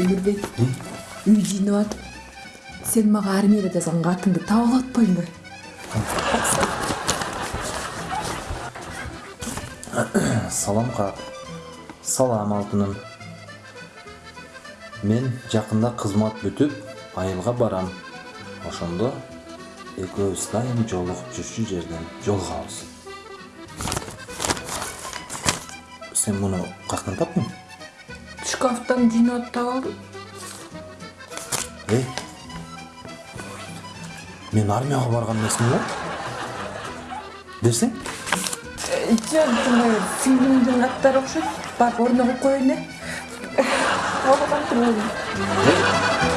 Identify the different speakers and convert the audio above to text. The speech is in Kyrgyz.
Speaker 1: эмирбек үй жыйнап атып сен мага армияда жазган катыңды таап алып атпайсыңбы
Speaker 2: салам как салам алтыным. Мен жакында кызмат бүтүп айылга барам. Ошондо экөөбүз дайым жолугуп жүрчү жерден жолугабыз сен муну каяктан таптың
Speaker 1: шкафтан жинап
Speaker 2: Эй! мен армияға барған емеспін ба
Speaker 1: десең жоқ жаңағы сіңлімдің аттары орнығы барып орнына Ол қатырмайын.
Speaker 2: Эй!